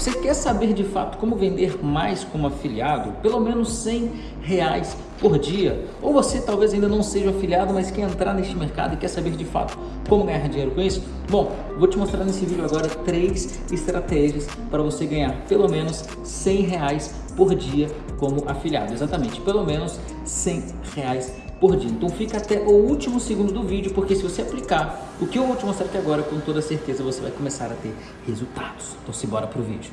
Você quer saber de fato como vender mais como afiliado? Pelo menos 100 reais por dia. Ou você talvez ainda não seja afiliado, mas quer entrar neste mercado e quer saber de fato como ganhar dinheiro com isso? Bom, vou te mostrar nesse vídeo agora três estratégias para você ganhar pelo menos 100 reais por dia como afiliado. Exatamente, pelo menos 100 reais por dia. Então fica até o último segundo do vídeo, porque se você aplicar o que eu vou te mostrar aqui agora, com toda certeza você vai começar a ter resultados. Então simbora pro vídeo.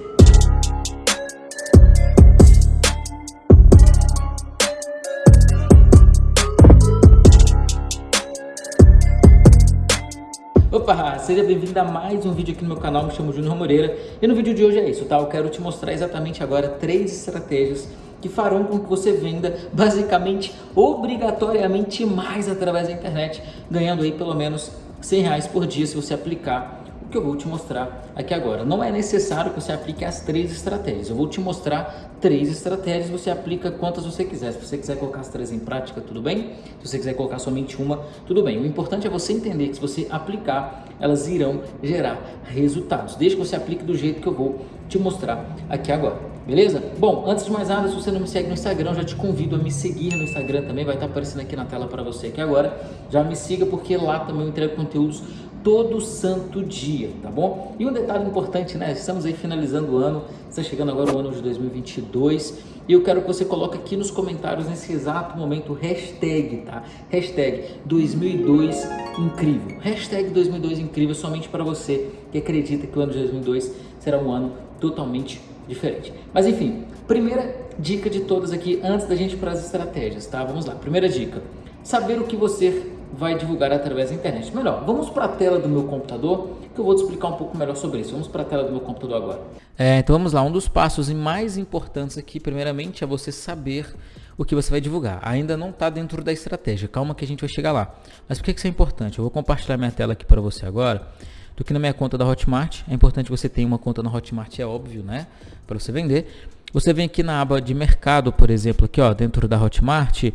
Opa, seja bem-vindo a mais um vídeo aqui no meu canal, me chamo Júnior Moreira e no vídeo de hoje é isso, tá? Eu quero te mostrar exatamente agora três estratégias que farão com que você venda basicamente, obrigatoriamente mais através da internet, ganhando aí pelo menos 100 reais por dia se você aplicar o que eu vou te mostrar aqui agora. Não é necessário que você aplique as três estratégias. Eu vou te mostrar três estratégias, você aplica quantas você quiser. Se você quiser colocar as três em prática, tudo bem. Se você quiser colocar somente uma, tudo bem. O importante é você entender que se você aplicar, elas irão gerar resultados. Desde que você aplique do jeito que eu vou te mostrar aqui agora. Beleza? Bom, antes de mais nada, se você não me segue no Instagram, já te convido a me seguir no Instagram também, vai estar aparecendo aqui na tela para você aqui agora. Já me siga porque lá também eu entrego conteúdos todo santo dia, tá bom? E um detalhe importante, né? Estamos aí finalizando o ano, está chegando agora o ano de 2022 e eu quero que você coloque aqui nos comentários nesse exato momento hashtag, tá? Hashtag 2002 incrível. Hashtag 2002 incrível somente para você que acredita que o ano de 2002 será um ano totalmente diferente. Mas enfim, primeira dica de todas aqui antes da gente para as estratégias, tá? Vamos lá. Primeira dica: saber o que você vai divulgar através da internet. Melhor, vamos para a tela do meu computador que eu vou te explicar um pouco melhor sobre isso. Vamos para a tela do meu computador agora. É, então vamos lá, um dos passos mais importantes aqui, primeiramente, é você saber o que você vai divulgar. Ainda não está dentro da estratégia, calma que a gente vai chegar lá. Mas por que isso é importante? Eu vou compartilhar minha tela aqui para você agora. Do que na minha conta da Hotmart, é importante você ter uma conta na Hotmart, é óbvio, né? Para você vender. Você vem aqui na aba de mercado, por exemplo, aqui ó, dentro da Hotmart,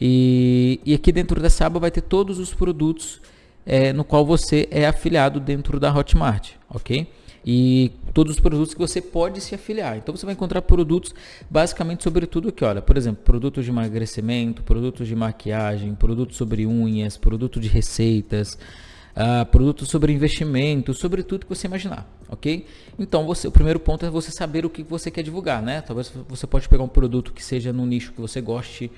e, e aqui dentro dessa aba vai ter todos os produtos é, no qual você é afiliado dentro da Hotmart, ok? E todos os produtos que você pode se afiliar. Então você vai encontrar produtos basicamente sobre tudo aqui, olha, por exemplo, produtos de emagrecimento, produtos de maquiagem, produtos sobre unhas, produtos de receitas, uh, produtos sobre investimento, sobre tudo que você imaginar, ok? Então você, o primeiro ponto é você saber o que você quer divulgar, né? Talvez você pode pegar um produto que seja no nicho que você goste,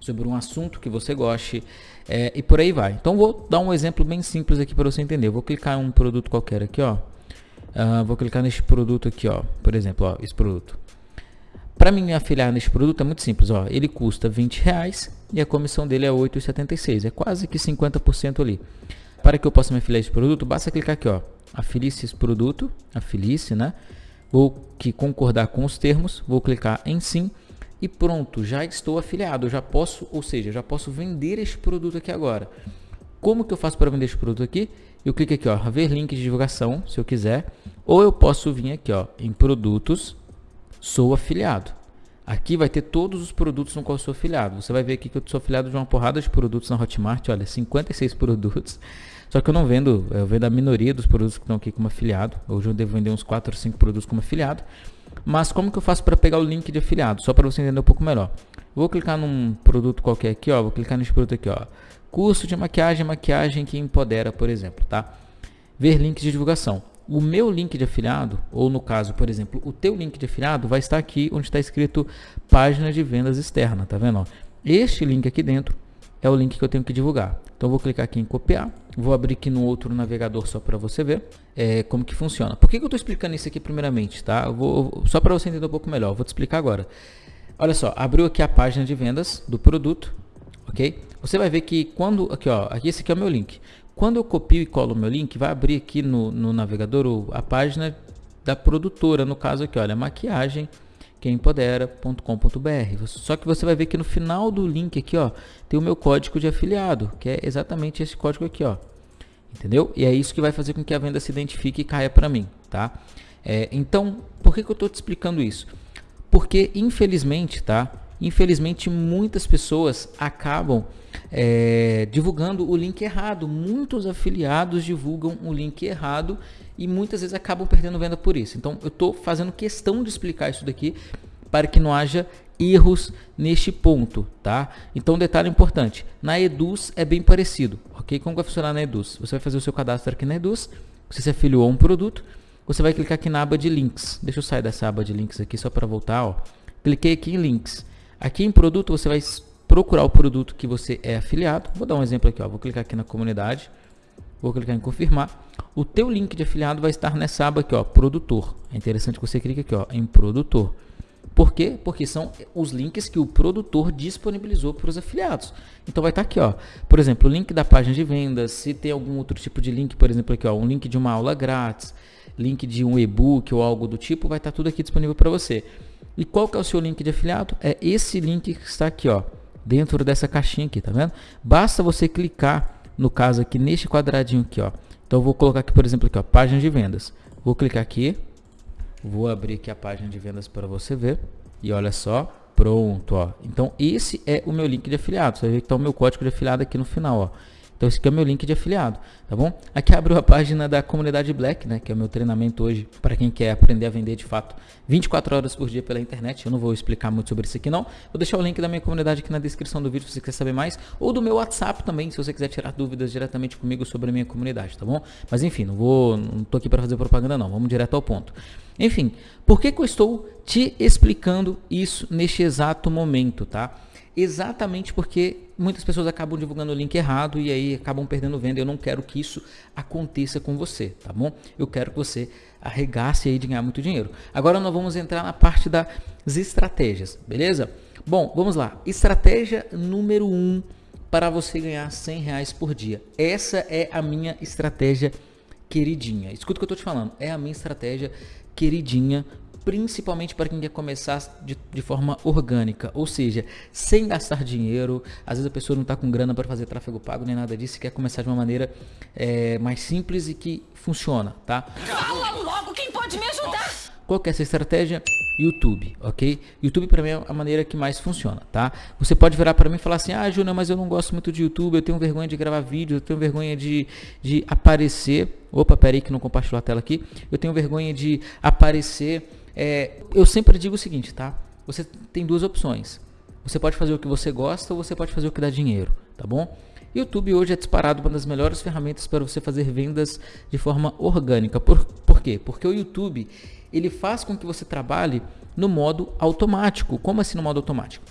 sobre um assunto que você goste é, e por aí vai. Então vou dar um exemplo bem simples aqui para você entender. Vou clicar em um produto qualquer aqui, ó. Uh, vou clicar neste produto aqui, ó. Por exemplo, ó, esse produto. Para mim me afiliar neste produto é muito simples, ó. Ele custa 20 reais e a comissão dele é 8,76. É quase que 50% ali. Para que eu possa me afiliar a esse produto, basta clicar aqui, ó. Afilice esse produto, afilice, né? Vou que concordar com os termos, vou clicar em sim e pronto, já estou afiliado, já posso, ou seja, já posso vender este produto aqui agora. Como que eu faço para vender este produto aqui? Eu clico aqui, ó, ver link de divulgação, se eu quiser, ou eu posso vir aqui, ó, em produtos, sou afiliado. Aqui vai ter todos os produtos no qual eu sou afiliado. Você vai ver aqui que eu sou afiliado de uma porrada de produtos na Hotmart, olha, 56 produtos. Só que eu não vendo, eu vendo a minoria dos produtos que estão aqui como afiliado. Hoje eu devo vender uns 4 ou 5 produtos como afiliado. Mas como que eu faço para pegar o link de afiliado? Só para você entender um pouco melhor. Vou clicar num produto qualquer aqui, ó. Vou clicar nesse produto aqui, ó. Curso de maquiagem, maquiagem que empodera, por exemplo, tá? Ver links de divulgação. O meu link de afiliado, ou no caso, por exemplo, o teu link de afiliado vai estar aqui onde está escrito página de vendas externa, tá vendo? Este link aqui dentro é o link que eu tenho que divulgar. Então vou clicar aqui em copiar, vou abrir aqui no outro navegador só para você ver é, como que funciona. Por que, que eu estou explicando isso aqui primeiramente, tá? Vou, só para você entender um pouco melhor, vou te explicar agora. Olha só, abriu aqui a página de vendas do produto, ok? Você vai ver que quando, aqui ó, aqui esse aqui é o meu link. Quando eu copio e colo o meu link, vai abrir aqui no, no navegador a página da produtora, no caso aqui, olha, maquiagem quempodera.com.br. Só que você vai ver que no final do link aqui, ó, tem o meu código de afiliado, que é exatamente esse código aqui, ó. Entendeu? E é isso que vai fazer com que a venda se identifique e caia para mim, tá? É, então, por que, que eu estou te explicando isso? Porque, infelizmente, tá? Infelizmente, muitas pessoas acabam é, divulgando o link errado. Muitos afiliados divulgam o link errado e muitas vezes acabam perdendo venda por isso. Então eu estou fazendo questão de explicar isso daqui para que não haja erros neste ponto, tá? Então detalhe importante, na Eduz é bem parecido, ok? Como vai funcionar na Eduz? Você vai fazer o seu cadastro aqui na Eduz, você se afiliou a um produto, você vai clicar aqui na aba de links. Deixa eu sair dessa aba de links aqui só para voltar, ó. Cliquei aqui em links. Aqui em produto você vai procurar o produto que você é afiliado. Vou dar um exemplo aqui, ó. Vou clicar aqui na comunidade. Vou clicar em confirmar. O teu link de afiliado vai estar nessa aba aqui, ó, produtor. É interessante que você clique aqui, ó, em produtor. Por quê? Porque são os links que o produtor disponibilizou para os afiliados. Então vai estar aqui, ó. Por exemplo, o link da página de vendas, se tem algum outro tipo de link, por exemplo, aqui, ó, um link de uma aula grátis, link de um e-book ou algo do tipo, vai estar tudo aqui disponível para você. E qual que é o seu link de afiliado? É esse link que está aqui, ó, dentro dessa caixinha aqui, tá vendo? Basta você clicar, no caso aqui, neste quadradinho aqui, ó. Então vou colocar aqui, por exemplo, aqui, ó, página de vendas. Vou clicar aqui, Vou abrir aqui a página de vendas para você ver. E olha só, pronto, ó. Então esse é o meu link de afiliado. Você ver que está o meu código de afiliado aqui no final, ó. Então esse aqui é o meu link de afiliado, tá bom? Aqui abriu a página da comunidade Black, né, que é o meu treinamento hoje para quem quer aprender a vender de fato 24 horas por dia pela internet. Eu não vou explicar muito sobre isso aqui não. Vou deixar o link da minha comunidade aqui na descrição do vídeo se você quiser saber mais, ou do meu WhatsApp também, se você quiser tirar dúvidas diretamente comigo sobre a minha comunidade, tá bom? Mas enfim, não vou, não tô aqui para fazer propaganda não. Vamos direto ao ponto. Enfim, por que, que eu estou te explicando isso neste exato momento, tá? Exatamente porque muitas pessoas acabam divulgando o link errado e aí acabam perdendo venda. Eu não quero que isso aconteça com você, tá bom? Eu quero que você arregasse aí de ganhar muito dinheiro. Agora nós vamos entrar na parte das estratégias, beleza? Bom, vamos lá. Estratégia número 1 um para você ganhar 100 reais por dia. Essa é a minha estratégia queridinha. Escuta o que eu estou te falando. É a minha estratégia queridinha principalmente para quem quer começar de, de, forma orgânica, ou seja, sem gastar dinheiro. Às vezes a pessoa não está com grana para fazer tráfego pago nem nada disso, e quer começar de uma maneira é, mais simples e que funciona, tá? Fala logo quem pode me ajudar! Qual que é essa estratégia? YouTube, ok? YouTube para mim é a maneira que mais funciona, tá? Você pode virar para mim e falar assim, ah, Júnior, mas eu não gosto muito de YouTube, eu tenho vergonha de gravar vídeo, eu tenho vergonha de, de aparecer. Opa, peraí que não compartilhou a tela aqui. Eu tenho vergonha de aparecer é, eu sempre digo o seguinte, tá? Você tem duas opções. Você pode fazer o que você gosta ou você pode fazer o que dá dinheiro, tá bom? YouTube hoje é disparado uma das melhores ferramentas para você fazer vendas de forma orgânica. Por, por quê? Porque o YouTube ele faz com que você trabalhe no modo automático. Como assim no modo automático?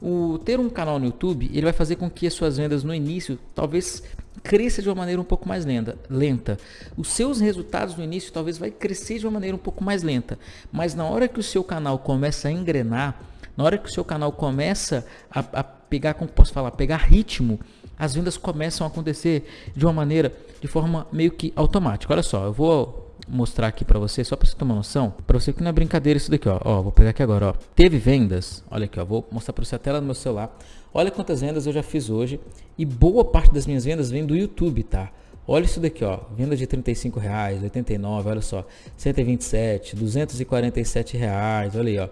O ter um canal no YouTube, ele vai fazer com que as suas vendas no início talvez cresça de uma maneira um pouco mais lenta, lenta. Os seus resultados no início talvez vai crescer de uma maneira um pouco mais lenta, mas na hora que o seu canal começa a engrenar, na hora que o seu canal começa a, a pegar, como posso falar, pegar ritmo, as vendas começam a acontecer de uma maneira, de forma meio que automática. Olha só, eu vou mostrar aqui para você, só para você uma noção, para você que não é brincadeira isso daqui, ó. ó. Vou pegar aqui agora, ó. Teve vendas, olha aqui, ó. Vou mostrar para você a tela do meu celular. Olha quantas vendas eu já fiz hoje e boa parte das minhas vendas vem do YouTube, tá? Olha isso daqui, ó. Venda de 35 reais, 89, olha só, 127, 247 reais, olha aí, ó.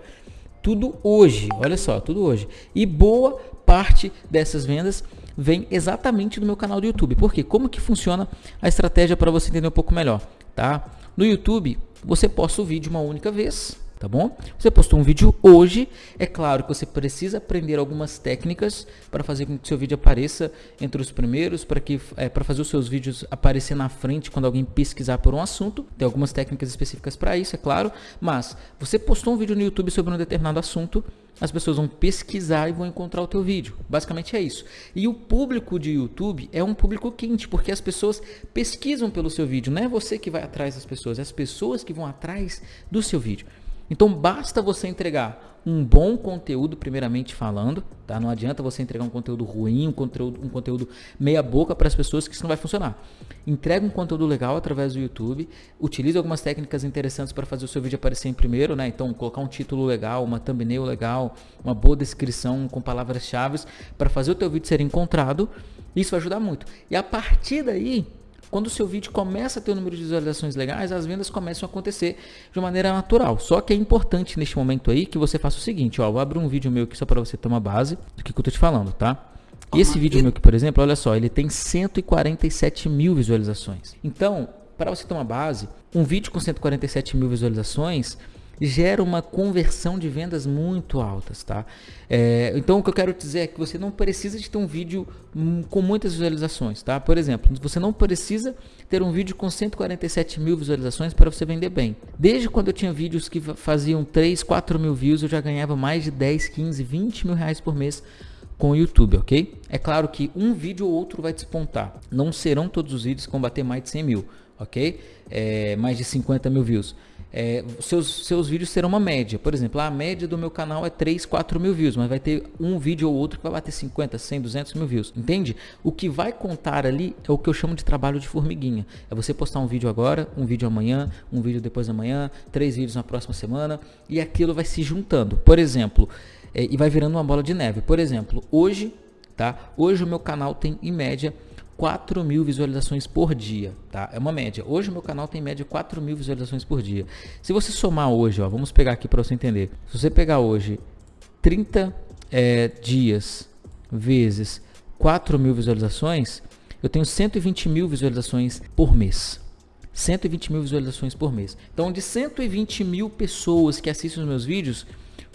Tudo hoje, olha só, tudo hoje. E boa parte dessas vendas vem exatamente do meu canal do YouTube. Por quê? Como que funciona a estratégia para você entender um pouco melhor, tá? No YouTube, você posta o vídeo uma única vez, tá bom? Você postou um vídeo hoje, é claro que você precisa aprender algumas técnicas para fazer com que seu vídeo apareça entre os primeiros, para que é, para fazer os seus vídeos aparecer na frente quando alguém pesquisar por um assunto. Tem algumas técnicas específicas para isso, é claro, mas você postou um vídeo no YouTube sobre um determinado assunto, as pessoas vão pesquisar e vão encontrar o teu vídeo. Basicamente é isso. E o público de YouTube é um público quente, porque as pessoas pesquisam pelo seu vídeo. Não é você que vai atrás das pessoas, é as pessoas que vão atrás do seu vídeo. Então basta você entregar um bom conteúdo, primeiramente falando, tá? Não adianta você entregar um conteúdo ruim, um conteúdo, um conteúdo meia boca para as pessoas que isso não vai funcionar. Entrega um conteúdo legal através do YouTube, utilize algumas técnicas interessantes para fazer o seu vídeo aparecer em primeiro, né? Então colocar um título legal, uma thumbnail legal, uma boa descrição com palavras-chave para fazer o teu vídeo ser encontrado. Isso vai ajudar muito. E a partir daí, quando o seu vídeo começa a ter um número de visualizações legais, as vendas começam a acontecer de maneira natural. Só que é importante neste momento aí que você faça o seguinte, ó, vou abrir um vídeo meu aqui só para você ter uma base do que, que eu tô te falando, tá? E esse vídeo meu aqui, por exemplo, olha só, ele tem 147 mil visualizações. Então, para você ter uma base, um vídeo com 147 mil visualizações gera uma conversão de vendas muito altas, tá? É, então o que eu quero dizer é que você não precisa de ter um vídeo hum, com muitas visualizações, tá? Por exemplo, você não precisa ter um vídeo com 147 mil visualizações para você vender bem. Desde quando eu tinha vídeos que faziam 3, 4 mil views, eu já ganhava mais de 10, 15, 20 mil reais por mês com o YouTube, ok? É claro que um vídeo ou outro vai despontar. Não serão todos os vídeos que vão bater mais de 100 mil, ok? É, mais de 50 mil views é, seus, seus vídeos serão uma média. Por exemplo, a média do meu canal é 3, 4 mil views, mas vai ter um vídeo ou outro que vai bater 50, 100, 200 mil views. Entende? O que vai contar ali é o que eu chamo de trabalho de formiguinha. É você postar um vídeo agora, um vídeo amanhã, um vídeo depois da manhã, três vídeos na próxima semana e aquilo vai se juntando. Por exemplo, é, e vai virando uma bola de neve. Por exemplo, hoje, tá? Hoje o meu canal tem em média 4 mil visualizações por dia, tá? É uma média. Hoje o meu canal tem em média 4 mil visualizações por dia. Se você somar hoje, ó, vamos pegar aqui para você entender. Se você pegar hoje 30 é, dias vezes 4 mil visualizações, eu tenho 120 mil visualizações por mês. 120 mil visualizações por mês. Então, de 120 mil pessoas que assistem os meus vídeos,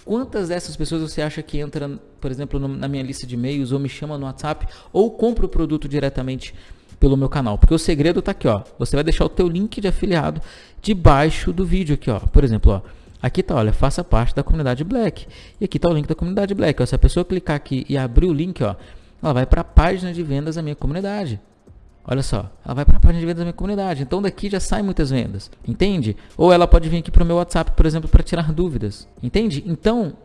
Quantas dessas pessoas você acha que entra, por exemplo, na minha lista de e-mails ou me chama no WhatsApp ou compra o produto diretamente pelo meu canal? Porque o segredo está aqui, ó. Você vai deixar o teu link de afiliado debaixo do vídeo aqui, ó. Por exemplo, ó. Aqui tá, olha, faça parte da comunidade Black. E aqui tá o link da comunidade Black. Ó, se a pessoa clicar aqui e abrir o link, ó, ela vai para a página de vendas da minha comunidade. Olha só, ela vai para a página de vendas da minha comunidade. Então daqui já saem muitas vendas, entende? Ou ela pode vir aqui para o meu WhatsApp, por exemplo, para tirar dúvidas, entende? Então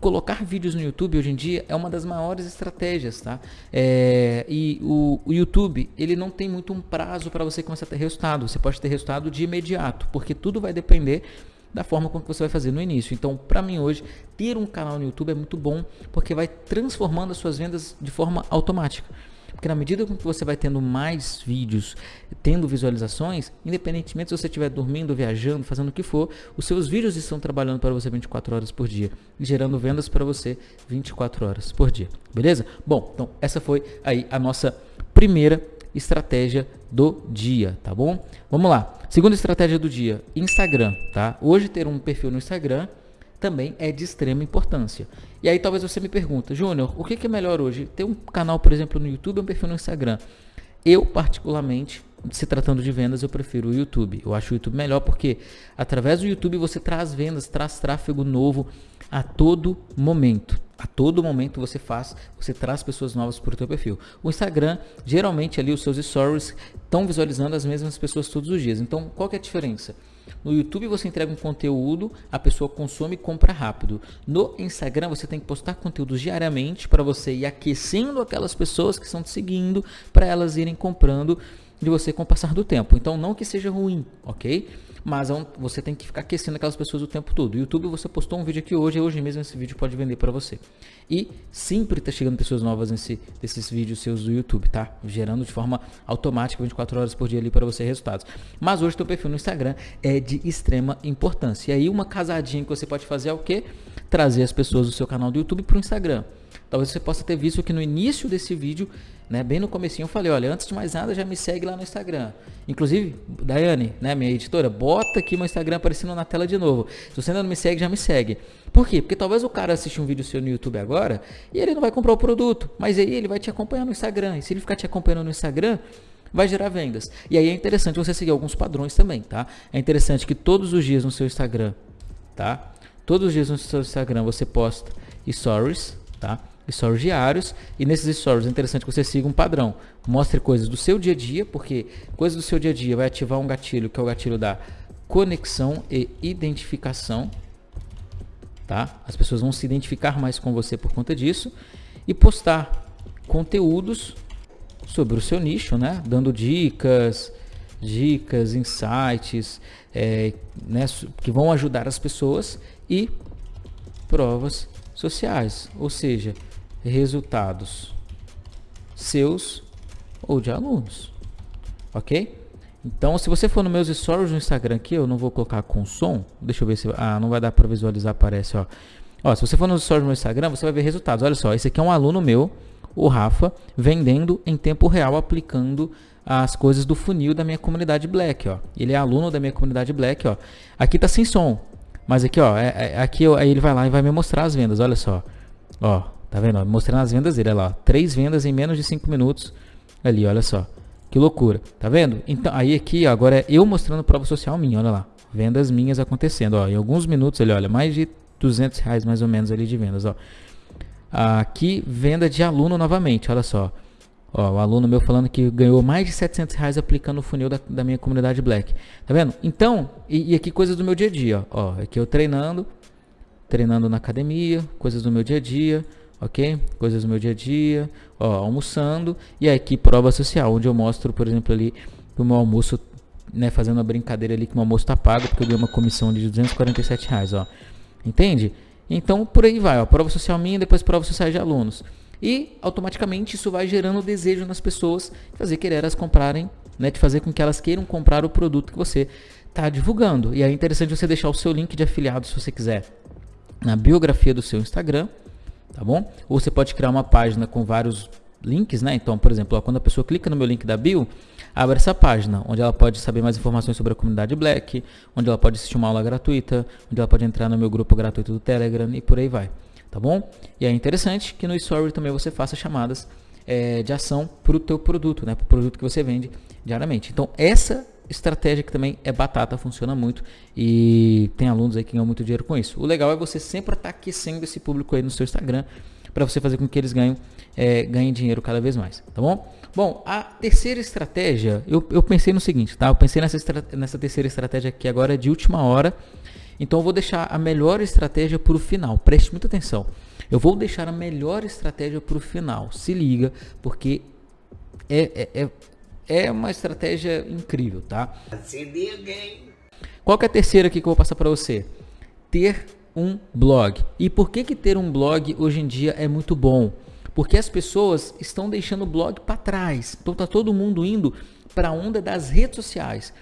colocar vídeos no YouTube hoje em dia é uma das maiores estratégias, tá? É, e o, o, YouTube ele não tem muito um prazo para você começar a ter resultado. Você pode ter resultado de imediato, porque tudo vai depender da forma como você vai fazer no início. Então, para mim hoje, ter um canal no YouTube é muito bom, porque vai transformando as suas vendas de forma automática. Porque na medida que você vai tendo mais vídeos, tendo visualizações, independentemente se você estiver dormindo, viajando, fazendo o que for, os seus vídeos estão trabalhando para você 24 horas por dia gerando vendas para você 24 horas por dia. Beleza? Bom, então essa foi aí a nossa primeira estratégia do dia, tá bom? Vamos lá. Segunda estratégia do dia, Instagram, tá? Hoje ter um perfil no Instagram também é de extrema importância. E aí talvez você me pergunta, Júnior, o que, é melhor hoje? Ter um canal, por exemplo, no YouTube ou um perfil no Instagram? Eu, particularmente, se tratando de vendas, eu prefiro o YouTube. Eu acho o YouTube melhor porque através do YouTube você traz vendas, traz tráfego novo a todo momento. A todo momento você faz, você traz pessoas novas para o seu perfil. O Instagram, geralmente ali os seus stories estão visualizando as mesmas pessoas todos os dias. Então, qual que é a diferença? No YouTube você entrega um conteúdo, a pessoa consome e compra rápido. No Instagram você tem que postar conteúdos diariamente para você ir aquecendo aquelas pessoas que estão te seguindo para elas irem comprando de você com o passar do tempo. Então não que seja ruim, ok? Mas é você tem que ficar aquecendo aquelas pessoas o tempo todo. YouTube você postou um vídeo aqui hoje, e hoje mesmo esse vídeo pode vender para você. E sempre está chegando pessoas novas nesse, nesses vídeos seus do YouTube, tá? Gerando de forma automática 24 horas por dia ali para você resultados. Mas hoje teu perfil no Instagram é de extrema importância. E aí uma casadinha que você pode fazer é o quê? Trazer as pessoas do seu canal do YouTube para o Instagram. Talvez você possa ter visto que no início desse vídeo, né, bem no comecinho, eu falei, olha, antes de mais nada, já me segue lá no Instagram. Inclusive, Daiane, né, minha editora, bota aqui meu Instagram aparecendo na tela de novo. Se você ainda não me segue, já me segue. Por quê? Porque talvez o cara assista um vídeo seu no YouTube agora e ele não vai comprar o produto, mas aí ele vai te acompanhar no Instagram. E se ele ficar te acompanhando no Instagram, vai gerar vendas. E aí é interessante você seguir alguns padrões também, tá? É interessante que todos os dias no seu Instagram, tá? Todos os dias no seu Instagram você posta stories, tá? Stories diários e nesses stories é interessante que você siga um padrão. Mostre coisas do seu dia a dia, porque coisas do seu dia a dia vai ativar um gatilho que é o gatilho da conexão e identificação, tá? As pessoas vão se identificar mais com você por conta disso e postar conteúdos sobre o seu nicho, né? Dando dicas, dicas, insights, é, né? que vão ajudar as pessoas e provas sociais, ou seja, resultados seus ou de alunos, ok? Então, se você for nos meus stories no Instagram aqui, eu não vou colocar com som. Deixa eu ver se... Ah, não vai dar para visualizar, aparece, ó. Ó, se você for nos stories no Instagram, você vai ver resultados. Olha só, esse aqui é um aluno meu, o Rafa, vendendo em tempo real, aplicando as coisas do funil da minha comunidade Black, ó. Ele é aluno da minha comunidade Black, ó. Aqui tá sem som, mas aqui, ó, é, é, aqui aí ele vai lá e vai me mostrar as vendas, olha só. Ó, tá vendo? Mostrando as vendas dele, olha lá. Três vendas em menos de cinco minutos. Ali, olha só. Que loucura, tá vendo? Então, aí aqui, ó, agora é eu mostrando prova social minha, olha lá. Vendas minhas acontecendo, ó. Em alguns minutos ele olha, mais de 200 reais mais ou menos ali de vendas, ó. Aqui, venda de aluno novamente, olha só. Ó, o aluno meu falando que ganhou mais de 700 reais aplicando o funil da, da minha comunidade Black. Tá vendo? Então, e, e, aqui coisas do meu dia a dia. Ó, ó aqui eu treinando, treinando na academia, coisas do meu dia a dia, ok? Coisas do meu dia a dia, ó, almoçando. E aqui prova social, onde eu mostro, por exemplo, ali o meu almoço, né, fazendo uma brincadeira ali que o meu almoço tá pago, porque eu ganhei uma comissão de 247 reais, ó. Entende? Então, por aí vai, ó, prova social minha, depois prova social de alunos. E automaticamente isso vai gerando desejo nas pessoas, fazer querer elas comprarem, né, de fazer com que elas queiram comprar o produto que você está divulgando. E é interessante você deixar o seu link de afiliado, se você quiser, na biografia do seu Instagram, tá bom? Ou você pode criar uma página com vários links, né? Então, por exemplo, ó, quando a pessoa clica no meu link da bio, abre essa página, onde ela pode saber mais informações sobre a comunidade Black, onde ela pode assistir uma aula gratuita, onde ela pode entrar no meu grupo gratuito do Telegram e por aí vai tá bom? E é interessante que no Story também você faça chamadas é, de ação para o teu produto, né? Para o produto que você vende diariamente. Então essa estratégia que também é batata, funciona muito e tem alunos aí que ganham muito dinheiro com isso. O legal é você sempre estar tá aquecendo esse público aí no seu Instagram para você fazer com que eles ganhem, é, ganhem dinheiro cada vez mais, tá bom? Bom, a terceira estratégia, eu, eu pensei no seguinte, tá? Eu pensei nessa, nessa terceira estratégia aqui agora de última hora, então eu vou deixar a melhor estratégia para o final. Preste muita atenção. Eu vou deixar a melhor estratégia para o final. Se liga, porque é, é, é, é uma estratégia incrível, tá? Se liga, hein? Qual que é a terceira aqui que eu vou passar para você? Ter um blog. E por que, que ter um blog hoje em dia é muito bom? Porque as pessoas estão deixando o blog para trás. Então tá todo mundo indo para a onda das redes sociais.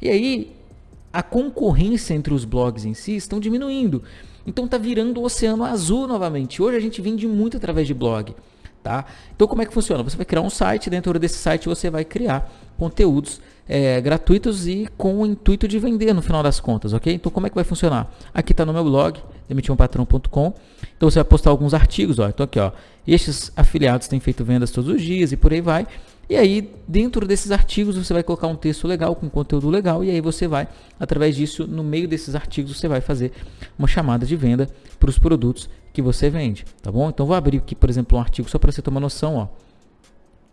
E aí a concorrência entre os blogs em si estão diminuindo. Então tá virando o oceano azul novamente. Hoje a gente vende muito através de blog, tá? Então como é que funciona? Você vai criar um site, dentro desse site você vai criar conteúdos é, gratuitos e com o intuito de vender no final das contas, ok? Então como é que vai funcionar? Aqui está no meu blog, demitionpatrão.com. Então você vai postar alguns artigos, ó. Então aqui, ó, estes afiliados têm feito vendas todos os dias e por aí vai. E aí, dentro desses artigos, você vai colocar um texto legal, com conteúdo legal, e aí você vai, através disso, no meio desses artigos, você vai fazer uma chamada de venda para os produtos que você vende, tá bom? Então, vou abrir aqui, por exemplo, um artigo só para você tomar noção, ó.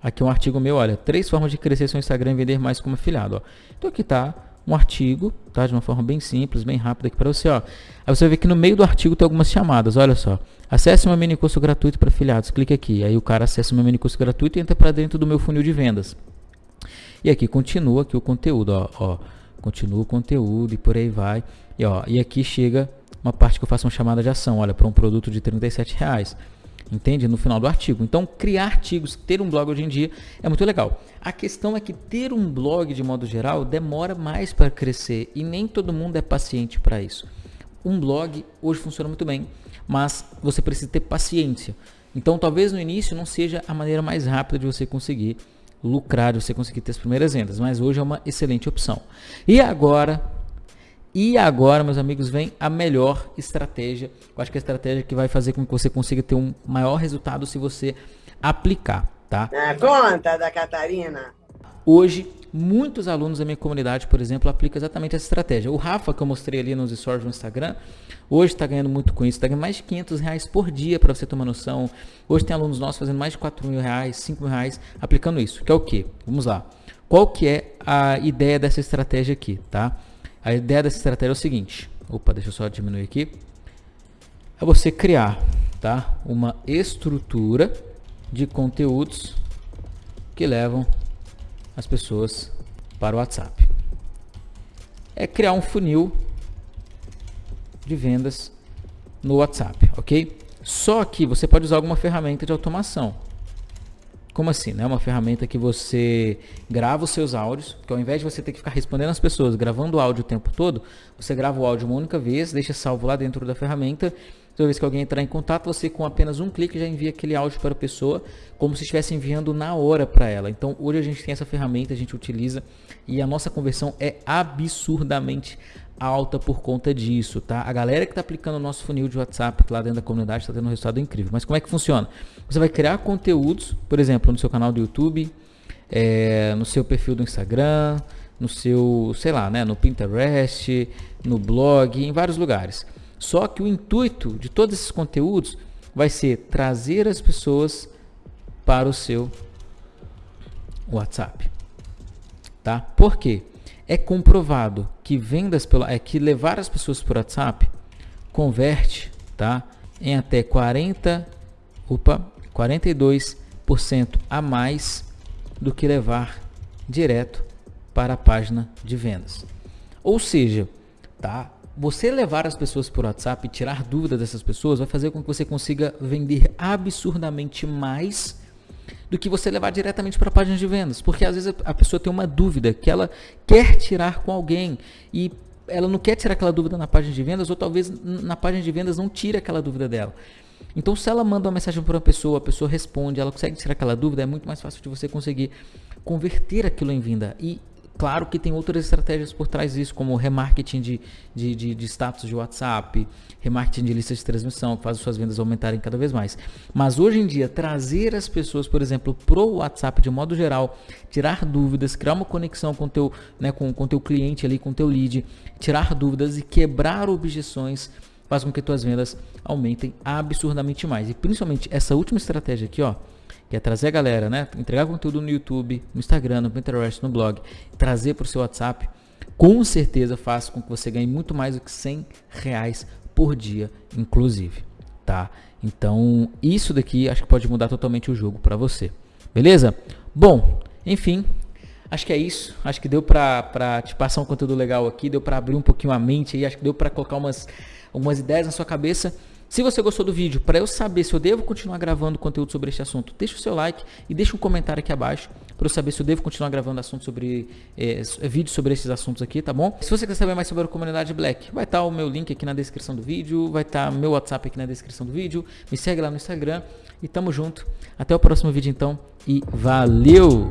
Aqui é um artigo meu, olha, três formas de crescer seu Instagram e vender mais como afiliado, ó. Então, aqui tá um artigo, tá? De uma forma bem simples, bem rápida aqui para você, ó. Aí você vê que no meio do artigo tem algumas chamadas, olha só. Acesse meu mini curso gratuito para afiliados, clique aqui. Aí o cara acessa meu mini curso gratuito e entra para dentro do meu funil de vendas. E aqui continua aqui o conteúdo, ó, ó. Continua o conteúdo e por aí vai. E, ó, e aqui chega uma parte que eu faço uma chamada de ação, olha, para um produto de 37 reais entende? No final do artigo. Então, criar artigos, ter um blog hoje em dia é muito legal. A questão é que ter um blog, de modo geral, demora mais para crescer e nem todo mundo é paciente para isso. Um blog hoje funciona muito bem, mas você precisa ter paciência. Então, talvez no início não seja a maneira mais rápida de você conseguir lucrar, de você conseguir ter as primeiras vendas, mas hoje é uma excelente opção. E agora, e agora, meus amigos, vem a melhor estratégia. Eu acho que é a estratégia que vai fazer com que você consiga ter um maior resultado se você aplicar, tá? É, conta da Catarina. Hoje, muitos alunos da minha comunidade, por exemplo, aplicam exatamente essa estratégia. O Rafa, que eu mostrei ali nos stories no Instagram, hoje está ganhando muito com isso. Está ganhando mais de 500 reais por dia, para você tomar noção. Hoje tem alunos nossos fazendo mais de 4 mil reais, 5 mil reais, aplicando isso. Que é o quê? Vamos lá. Qual que é a ideia dessa estratégia aqui, tá? A ideia dessa estratégia é o seguinte. Opa, deixa eu só diminuir aqui. É você criar, tá? Uma estrutura de conteúdos que levam as pessoas para o WhatsApp. É criar um funil de vendas no WhatsApp, ok? Só que você pode usar alguma ferramenta de automação. Como assim? É né? uma ferramenta que você grava os seus áudios, que ao invés de você ter que ficar respondendo as pessoas, gravando o áudio o tempo todo, você grava o áudio uma única vez, deixa salvo lá dentro da ferramenta. Toda vez que alguém entrar em contato, você com apenas um clique já envia aquele áudio para a pessoa, como se estivesse enviando na hora para ela. Então hoje a gente tem essa ferramenta, a gente utiliza e a nossa conversão é absurdamente alta por conta disso, tá? A galera que está aplicando o nosso funil de WhatsApp lá dentro da comunidade está tendo um resultado incrível. Mas como é que funciona? Você vai criar conteúdos, por exemplo, no seu canal do YouTube, é, no seu perfil do Instagram, no seu, sei lá, né, no Pinterest, no blog, em vários lugares. Só que o intuito de todos esses conteúdos vai ser trazer as pessoas para o seu WhatsApp. Tá? Por quê? É comprovado que vendas pela é que levar as pessoas por WhatsApp converte, tá? Em até 40, opa, 42% a mais do que levar direto para a página de vendas. Ou seja, tá? Você levar as pessoas por WhatsApp e tirar dúvida dessas pessoas vai fazer com que você consiga vender absurdamente mais do que você levar diretamente para a página de vendas. Porque às vezes a pessoa tem uma dúvida que ela quer tirar com alguém e ela não quer tirar aquela dúvida na página de vendas ou talvez na página de vendas não tire aquela dúvida dela. Então, se ela manda uma mensagem para uma pessoa, a pessoa responde, ela consegue tirar aquela dúvida, é muito mais fácil de você conseguir converter aquilo em venda. E Claro que tem outras estratégias por trás disso, como remarketing de, de, de, de, status de WhatsApp, remarketing de listas de transmissão, que faz as suas vendas aumentarem cada vez mais. Mas hoje em dia, trazer as pessoas, por exemplo, para o WhatsApp de modo geral, tirar dúvidas, criar uma conexão com teu, né, com, com teu cliente ali, com teu lead, tirar dúvidas e quebrar objeções faz com que tuas vendas aumentem absurdamente mais. E principalmente essa última estratégia aqui, ó, que é trazer a galera, né? Entregar conteúdo no YouTube, no Instagram, no Pinterest, no blog, trazer para o seu WhatsApp, com certeza faz com que você ganhe muito mais do que 100 reais por dia, inclusive, tá? Então, isso daqui acho que pode mudar totalmente o jogo para você. Beleza? Bom, enfim, acho que é isso. Acho que deu para te passar um conteúdo legal aqui, deu para abrir um pouquinho a mente aí, acho que deu para colocar umas, algumas ideias na sua cabeça. Se você gostou do vídeo, para eu saber se eu devo continuar gravando conteúdo sobre este assunto, deixa o seu like e deixa um comentário aqui abaixo para eu saber se eu devo continuar gravando assuntos sobre é, vídeos sobre esses assuntos aqui, tá bom? Se você quer saber mais sobre a comunidade Black, vai estar tá o meu link aqui na descrição do vídeo, vai estar tá meu WhatsApp aqui na descrição do vídeo, me segue lá no Instagram e tamo junto. Até o próximo vídeo então e valeu!